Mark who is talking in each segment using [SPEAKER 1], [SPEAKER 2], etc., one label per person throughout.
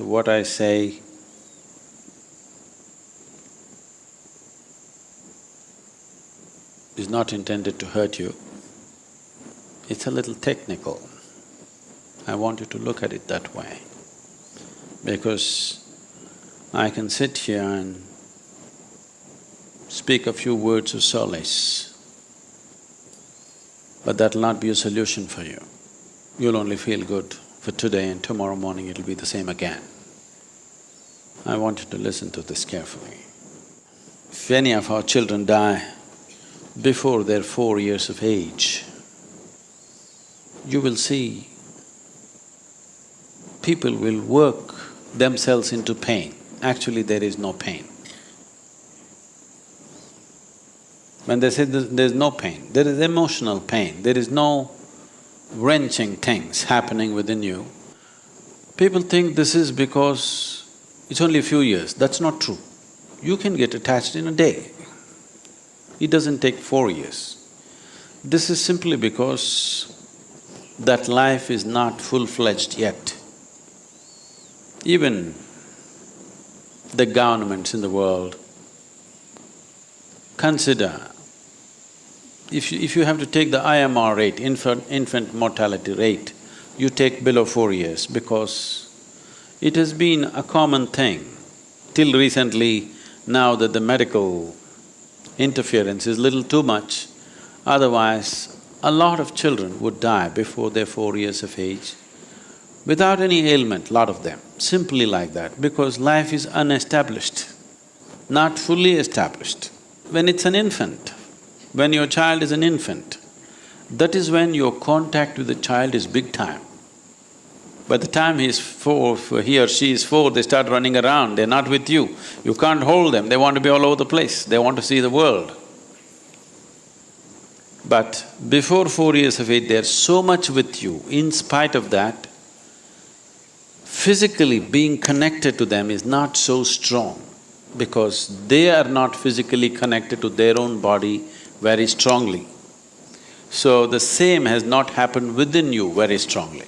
[SPEAKER 1] So what I say is not intended to hurt you. It's a little technical. I want you to look at it that way. Because I can sit here and speak a few words of solace, but that'll not be a solution for you. You'll only feel good for today and tomorrow morning it'll be the same again. I want you to listen to this carefully. If any of our children die before they're four years of age, you will see people will work themselves into pain. Actually, there is no pain. When they say there's no pain, there is emotional pain, there is no wrenching things happening within you. People think this is because it's only a few years, that's not true. You can get attached in a day. It doesn't take four years. This is simply because that life is not full-fledged yet. Even the governments in the world consider if you, if you have to take the IMR rate, infant, infant mortality rate, you take below four years because it has been a common thing till recently now that the medical interference is little too much, otherwise a lot of children would die before they're four years of age without any ailment, lot of them, simply like that, because life is unestablished, not fully established. When it's an infant, when your child is an infant, that is when your contact with the child is big time. By the time he's four, he or she is four, they start running around, they're not with you. You can't hold them, they want to be all over the place, they want to see the world. But before four years of age, they're so much with you, in spite of that, physically being connected to them is not so strong because they are not physically connected to their own body very strongly. So the same has not happened within you very strongly.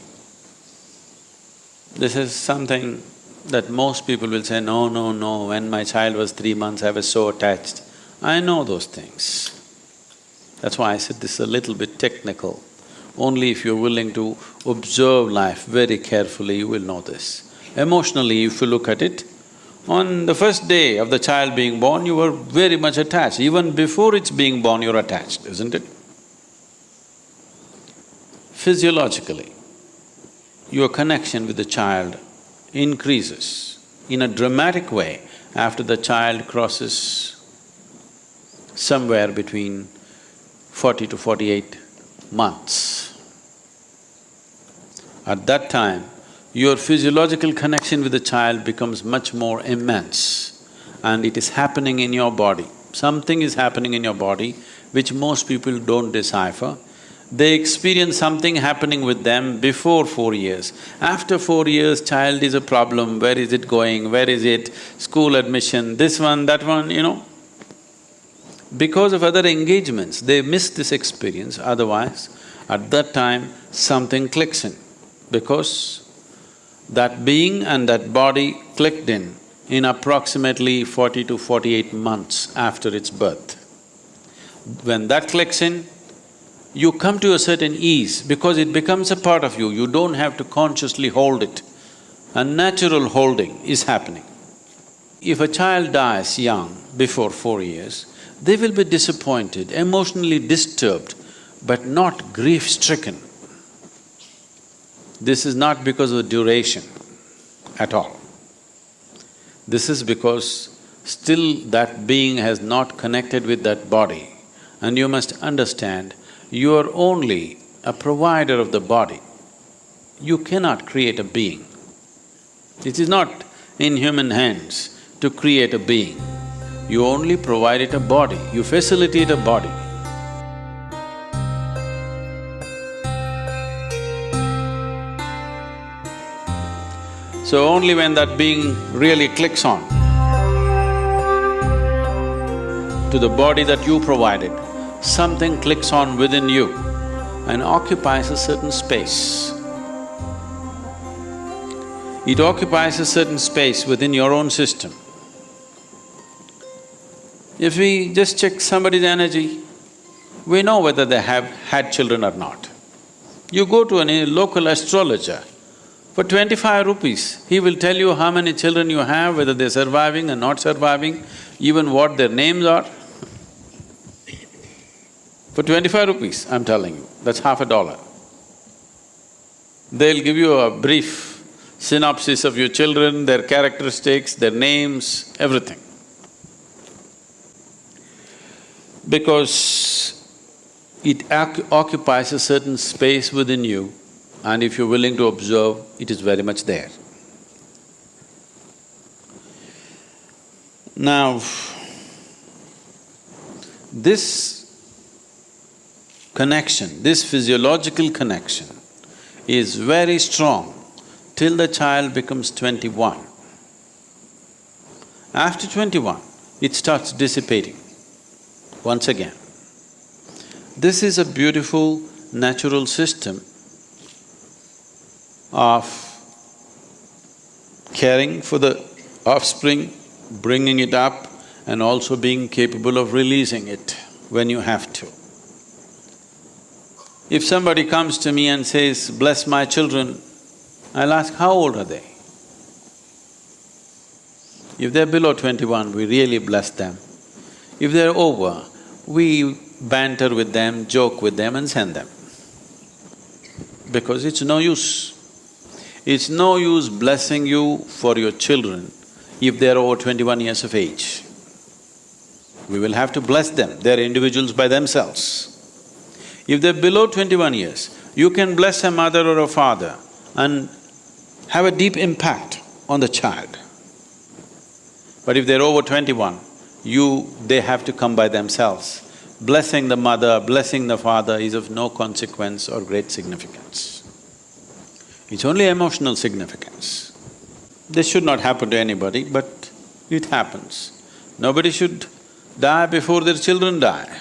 [SPEAKER 1] This is something that most people will say, no, no, no, when my child was three months, I was so attached. I know those things. That's why I said this is a little bit technical. Only if you're willing to observe life very carefully, you will know this. Emotionally, if you look at it, on the first day of the child being born, you were very much attached. Even before it's being born, you're attached, isn't it? Physiologically, your connection with the child increases in a dramatic way after the child crosses somewhere between forty to forty-eight months. At that time, your physiological connection with the child becomes much more immense and it is happening in your body. Something is happening in your body which most people don't decipher. They experience something happening with them before four years. After four years, child is a problem, where is it going, where is it, school admission, this one, that one, you know. Because of other engagements, they miss this experience, otherwise, at that time, something clicks in. Because that being and that body clicked in in approximately forty to forty-eight months after its birth. When that clicks in, you come to a certain ease because it becomes a part of you, you don't have to consciously hold it. A natural holding is happening. If a child dies young, before four years, they will be disappointed, emotionally disturbed, but not grief-stricken. This is not because of duration at all. This is because still that being has not connected with that body and you must understand, you are only a provider of the body. You cannot create a being. It is not in human hands to create a being. You only provide it a body, you facilitate a body. So only when that being really clicks on to the body that you provided, something clicks on within you and occupies a certain space. It occupies a certain space within your own system. If we just check somebody's energy, we know whether they have had children or not. You go to a local astrologer, for twenty-five rupees, he will tell you how many children you have, whether they're surviving or not surviving, even what their names are. For twenty-five rupees, I'm telling you, that's half a dollar. They'll give you a brief synopsis of your children, their characteristics, their names, everything. Because it occupies a certain space within you and if you're willing to observe, it is very much there. Now, this connection, this physiological connection is very strong till the child becomes twenty-one. After twenty-one, it starts dissipating once again. This is a beautiful natural system of caring for the offspring, bringing it up and also being capable of releasing it when you have to. If somebody comes to me and says, bless my children, I'll ask, how old are they? If they're below twenty-one, we really bless them. If they're over, we banter with them, joke with them and send them. Because it's no use. It's no use blessing you for your children if they're over twenty-one years of age. We will have to bless them, they're individuals by themselves. If they're below twenty-one years, you can bless a mother or a father and have a deep impact on the child. But if they're over twenty-one, you… they have to come by themselves. Blessing the mother, blessing the father is of no consequence or great significance. It's only emotional significance. This should not happen to anybody, but it happens. Nobody should die before their children die.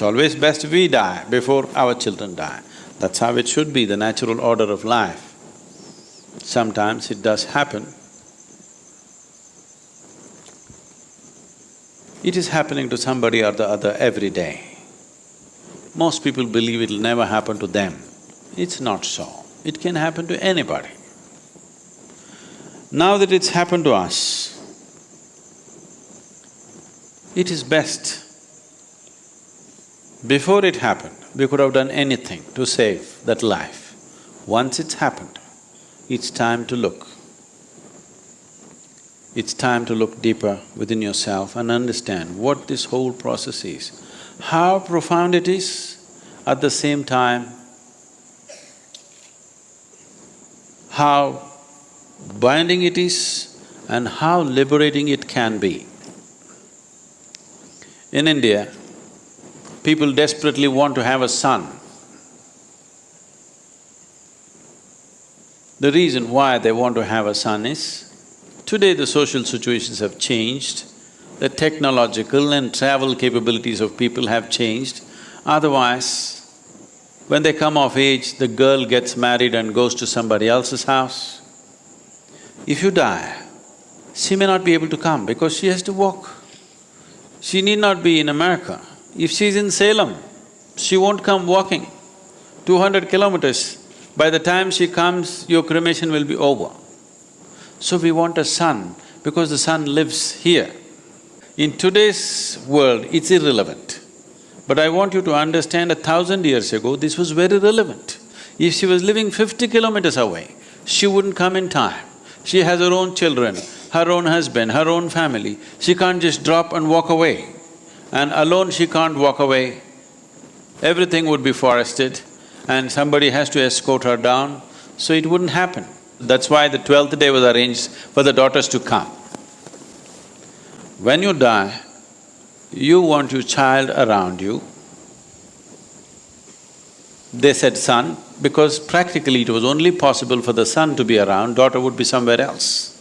[SPEAKER 1] It's always best we die before our children die. That's how it should be, the natural order of life. Sometimes it does happen. It is happening to somebody or the other every day. Most people believe it'll never happen to them. It's not so. It can happen to anybody. Now that it's happened to us, it is best. Before it happened, we could have done anything to save that life. Once it's happened, it's time to look. It's time to look deeper within yourself and understand what this whole process is, how profound it is, at the same time how binding it is and how liberating it can be. In India, people desperately want to have a son. The reason why they want to have a son is, today the social situations have changed, the technological and travel capabilities of people have changed, otherwise when they come of age, the girl gets married and goes to somebody else's house. If you die, she may not be able to come because she has to walk. She need not be in America. If she's in Salem, she won't come walking. Two hundred kilometers, by the time she comes, your cremation will be over. So we want a son because the son lives here. In today's world, it's irrelevant. But I want you to understand a thousand years ago, this was very relevant. If she was living fifty kilometers away, she wouldn't come in time. She has her own children, her own husband, her own family. She can't just drop and walk away. And alone she can't walk away. Everything would be forested and somebody has to escort her down, so it wouldn't happen. That's why the twelfth day was arranged for the daughters to come. When you die, you want your child around you. They said son, because practically it was only possible for the son to be around, daughter would be somewhere else.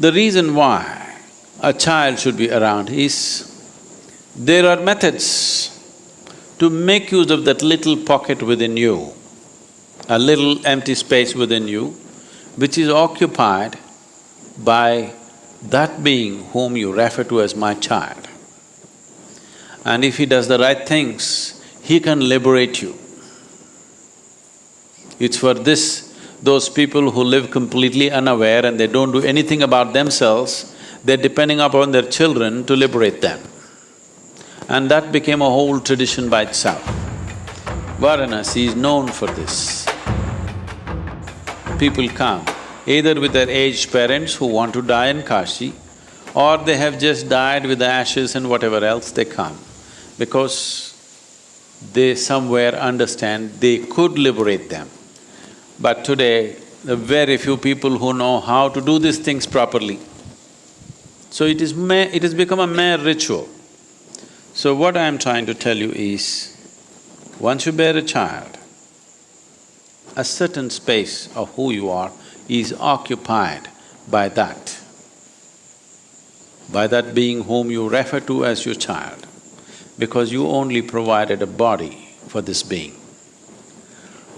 [SPEAKER 1] The reason why a child should be around is, there are methods to make use of that little pocket within you. a little empty space within you, which is occupied by that being whom you refer to as my child. And if he does the right things, he can liberate you. It's for this, those people who live completely unaware and they don't do anything about themselves, they're depending upon their children to liberate them. And that became a whole tradition by itself. Varanasi is known for this. People come either with their aged parents who want to die in Kashi, or they have just died with the ashes and whatever else they come, because they somewhere understand they could liberate them. But today, are very few people who know how to do these things properly. So it is it has become a mere ritual. So what I am trying to tell you is, once you bear a child, a certain space of who you are is occupied by that, by that being whom you refer to as your child, because you only provided a body for this being.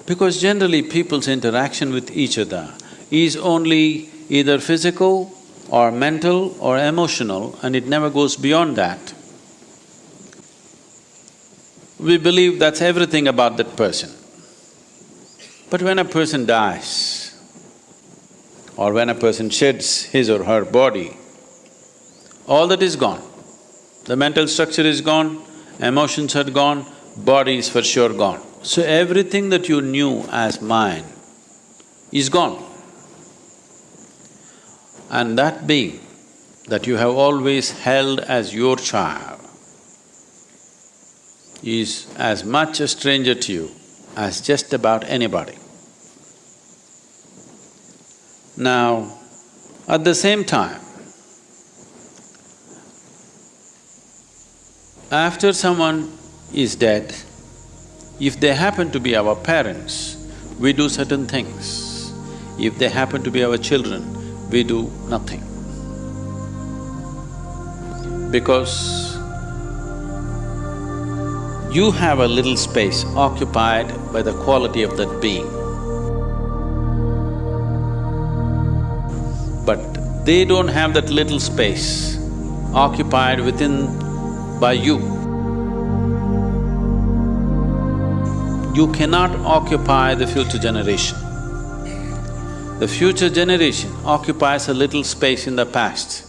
[SPEAKER 1] Because generally people's interaction with each other is only either physical or mental or emotional and it never goes beyond that. We believe that's everything about that person. But when a person dies, or when a person sheds his or her body, all that is gone. The mental structure is gone, emotions are gone, body is for sure gone. So everything that you knew as mine is gone. And that being that you have always held as your child is as much a stranger to you as just about anybody. Now, at the same time, after someone is dead, if they happen to be our parents, we do certain things. If they happen to be our children, we do nothing. Because you have a little space occupied by the quality of that being. But they don't have that little space occupied within by you. you cannot occupy the future generation. The future generation occupies a little space in the past,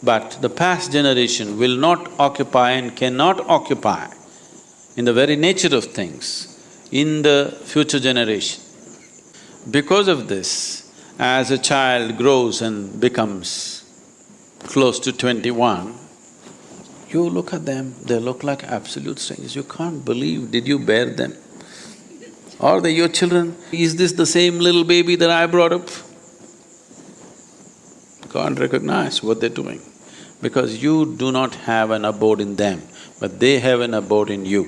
[SPEAKER 1] but the past generation will not occupy and cannot occupy in the very nature of things in the future generation. Because of this, as a child grows and becomes close to twenty-one, you look at them, they look like absolute strangers. You can't believe, did you bear them? Are they your children? Is this the same little baby that I brought up? Can't recognize what they're doing because you do not have an abode in them, but they have an abode in you.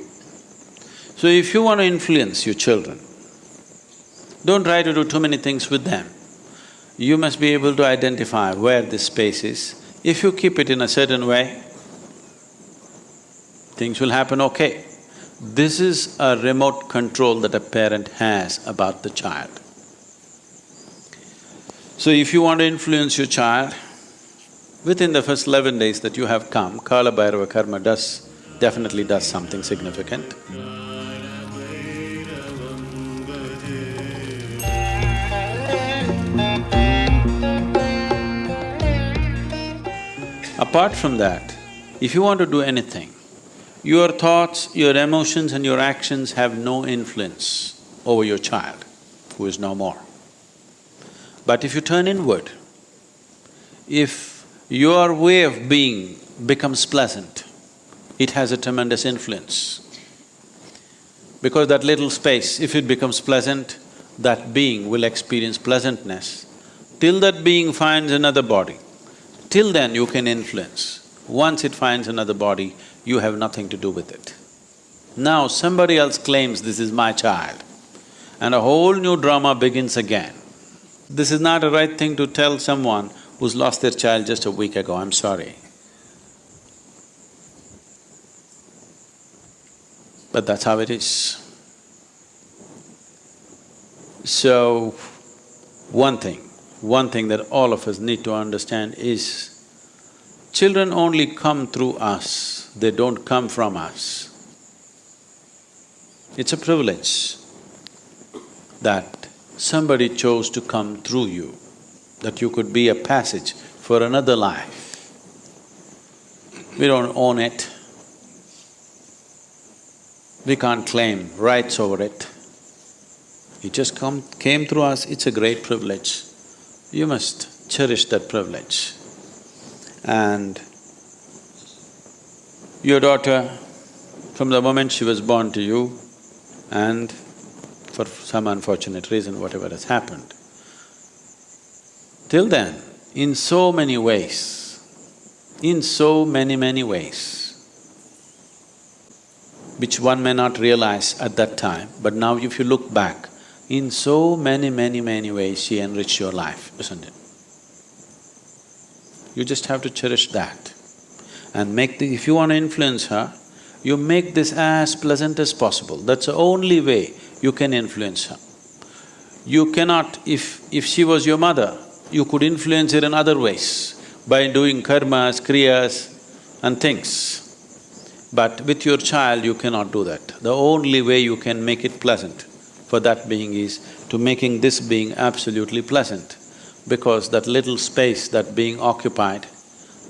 [SPEAKER 1] So if you want to influence your children, don't try to do too many things with them. You must be able to identify where this space is. If you keep it in a certain way, things will happen okay. This is a remote control that a parent has about the child. So if you want to influence your child, within the first eleven days that you have come, Kala Bhairava Karma does… definitely does something significant. Apart from that, if you want to do anything, your thoughts, your emotions and your actions have no influence over your child, who is no more. But if you turn inward, if your way of being becomes pleasant, it has a tremendous influence. Because that little space, if it becomes pleasant, that being will experience pleasantness. Till that being finds another body, till then you can influence. Once it finds another body, you have nothing to do with it. Now somebody else claims this is my child and a whole new drama begins again. This is not a right thing to tell someone who's lost their child just a week ago, I'm sorry. But that's how it is. So, one thing, one thing that all of us need to understand is, children only come through us, they don't come from us. It's a privilege that somebody chose to come through you, that you could be a passage for another life. We don't own it. We can't claim rights over it. It just come… came through us, it's a great privilege. You must cherish that privilege. And your daughter, from the moment she was born to you, and for some unfortunate reason, whatever has happened, till then, in so many ways, in so many, many ways, which one may not realize at that time, but now if you look back, in so many, many, many ways she enriched your life, isn't it? You just have to cherish that and make the… if you want to influence her, you make this as pleasant as possible. That's the only way you can influence her. You cannot… if… if she was your mother, you could influence her in other ways by doing karmas, kriyas and things. But with your child, you cannot do that. The only way you can make it pleasant for that being is to making this being absolutely pleasant. Because that little space that being occupied,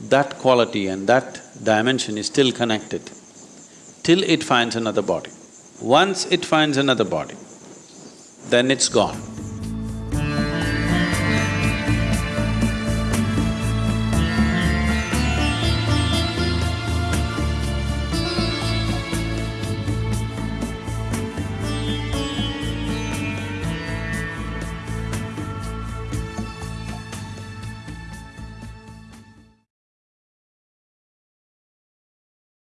[SPEAKER 1] that quality and that dimension is still connected till it finds another body. Once it finds another body, then it's gone.